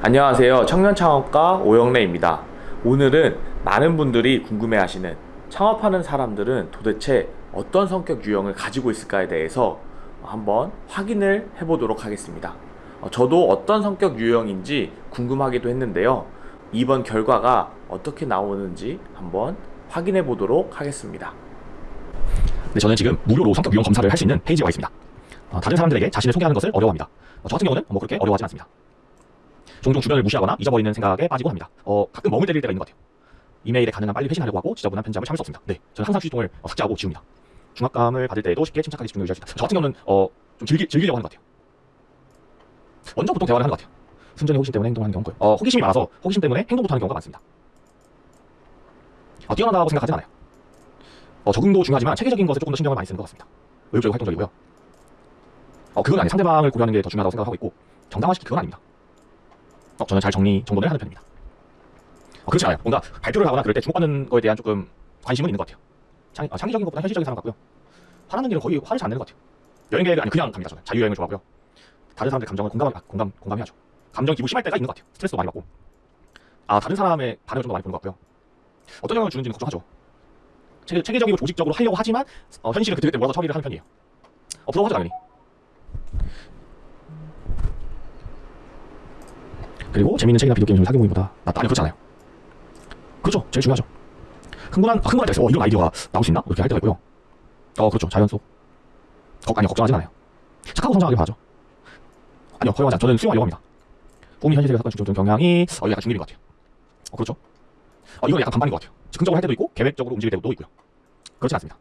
안녕하세요 청년창업가 오영래입니다 오늘은 많은 분들이 궁금해 하시는 창업하는 사람들은 도대체 어떤 성격 유형을 가지고 있을까에 대해서 한번 확인을 해보도록 하겠습니다 어, 저도 어떤 성격 유형인지 궁금하기도 했는데요 이번 결과가 어떻게 나오는지 한번 확인해 보도록 하겠습니다 네, 저는 지금 무료로 성격 유형 검사를 할 수 있는 페이지에 와 있습니다. 어, 다른 사람들에게 자신을 소개하는 것을 어려워합니다. 어, 저 같은 경우는 뭐 그렇게 어려워하지 않습니다. 종종 주변을 무시하거나 잊어버리는 생각에 빠지고 합니다. 어, 가끔 멍을 때릴 때가 있는 것 같아요. 이메일에 가능한 빨리 회신하려고 하고 지저분한 편집을 참을 수 없습니다. 네, 저는 항상 휴지통을 어, 삭제하고 지웁니다. 중압감을 받을 때에도 쉽게 침착하게 집중을 유지할 수 있다. 저 같은 경우는 어, 좀 즐기, 즐기려고 하는 것 같아요. 먼저 보통 대화를 하는 것 같아요. 순전히 호기심 때문에 행동하는 경우고요. 어, 호기심이 많아서 호기심 때문에 행동부터 하는 경우가 많습니다. 어, 뛰어나다고 생각하진 않아요. 어, 적응도 중요하지만 체계적인 것에 조금 더 신경을 많이 쓰는 것 같습니다. 의욕적이고 활동적이고요. 어, 그건 아니 상대방을 고려하는 게 더 중요하다고 생각하고 있고 정당화시키 그건 아닙니다. 어, 저는 잘 정리 정돈을 하는 편입니다. 어, 그렇지 않아요. 뭔가 발표를 하거나 그럴 때 주목받는 거에 대한 조금 관심은 있는 것 같아요. 창, 아, 창의적인 것보다 현실적인 사람 같고요. 화나는 일은 거의 화를 잘 안 내는 것 같아요. 여행 계획을 아니 그냥 갑니다. 저는 자유여행을 좋아하고요. 다른 사람들 감정을 공감, 아, 공감 공감해야죠. 감정 기복 심할 때가 있는 것 같아요. 스트레스도 많이 받고. 아 다른 사람의 반응을 좀더 많이 보는 것 같고요. 어떤 영향을 주는지는 걱정하죠. 체계, 체계 적이고 조직적으로 하려고 하지만 어, 현실은 그때그때 몰아서 처리를 하는 편이에요. 어, 부러워하죠 당연히. 그리고 재밌는 책이나 비디오 게임을 사귀어 모임보다 낫다. 아니 그렇지 않아요. 그렇죠. 제일 중요하죠. 흥분한 흥분할 때 있어요. 어, 이런 아이디어가 나올 수 있나? 이렇게 할 때가 있고요. 어 그렇죠. 자연 속. 걱, 아니 걱정하진 않아요. 착하고 성장하길 바라죠. 아니요 허용하지 않. 저는 수용하려고 합니다. 꿈이 현실에 사건 중점 경향이 어, 약간 중립인 것 같아요. 어 그렇죠. 어, 이건 약간 반반인 것 같아요. 즉흥적으로 할 때도 있고 계획적으로 움직일 때도 있고요. 그렇진 않습니다.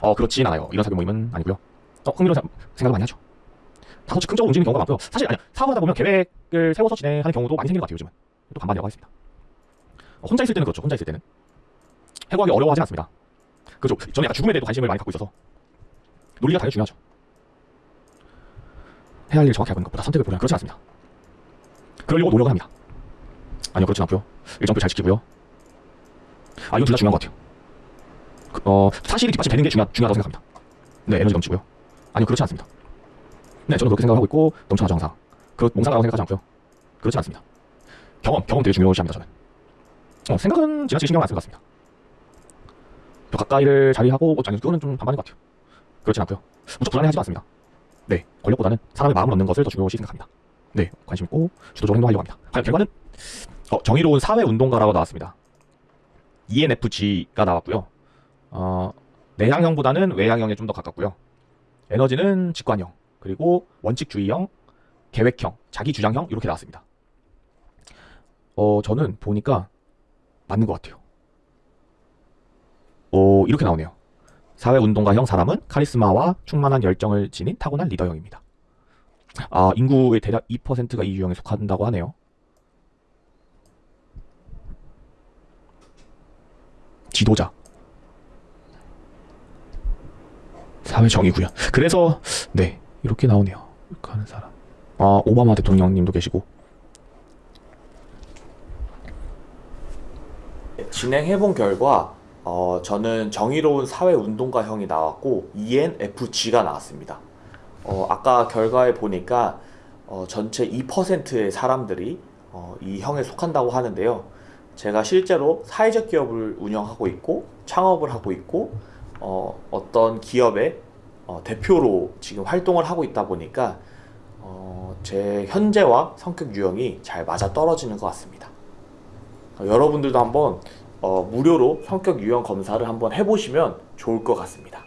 어 그렇진 않아요. 이런 사교 모임은 아니고요. 어 흥미로운 사- 생각을 많이 하죠. 다소 즉흥적으로 움직이는 경우가 많고요. 사실 아니야 사업하다 보면 계획을 세워서 진행하는 경우도 많이 생기는 것 같아요. 요즘은 또 반반이라고 하겠습니다. 어, 혼자 있을 때는 그렇죠. 혼자 있을 때는 해고하기 어려워하진 않습니다. 그렇죠. 저는 약간 죽음에 대해서 관심을 많이 갖고 있어서 논리가 당연히 중요하죠. 해야 할 일을 정확히 있는 것보다 선택을 보려면 그렇지 않습니다. 그러려고 노력을 합니다. 아니요 그렇진 않고요. 일정표 잘 지키고요. 아 이건 둘 다 중요한 것 같아요. 그, 어 사실이 뒷받침되는 게 중요, 중요하다고 생각합니다. 네 에너지 넘치고요. 아니요 그렇지 않습니다. 네 저는 그렇게 생각하고 있고 넘쳐나죠 항상. 그 몽상이라고 생각하지 않고요. 그렇지 않습니다. 경험 경험 되게 중요시합니다 저는. 어, 생각은 지나치게 신경 안 쓰는 것 같습니다. 저 가까이를 자리하고 어, 아니 그거는 좀 반반인 것 같아요. 그렇진 않고요. 무척 불안해하지 않습니다. 네 권력보다는 사람의 마음을 얻는 것을 더 중요시 생각합니다. 네 관심 있고 주도적으로 행동하려고 합니다. 과연 결과는 어, 정의로운 사회운동가라고 나왔습니다. ENFG가 나왔고요. 어, 내향형보다는 외향형에 좀 더 가깝고요. 에너지는 직관형, 그리고 원칙주의형, 계획형, 자기주장형 이렇게 나왔습니다. 어, 저는 보니까 맞는 것 같아요. 어, 이렇게 나오네요. 사회운동가형 사람은 카리스마와 충만한 열정을 지닌 타고난 리더형입니다. 아, 인구의 대략 2%가 이 유형에 속한다고 하네요. 지도자. 사회 정의구현. 그래서 네 이렇게 나오네요. 이렇게 하는 사람. 아 오바마 대통령님도 계시고. 진행해본 결과 어, 저는 정의로운 사회운동가형이 나왔고 ENFG가 나왔습니다. 어, 아까 결과에 보니까 어, 전체 2%의 사람들이 어, 이 형에 속한다고 하는데요. 제가 실제로 사회적 기업을 운영하고 있고 창업을 하고 있고 어, 어떤 기업의 어, 대표로 지금 활동을 하고 있다 보니까 어, 제 현재와 성격 유형이 잘 맞아 떨어지는 것 같습니다. 어, 여러분들도 한번 어, 무료로 성격 유형 검사를 한번 해보시면 좋을 것 같습니다.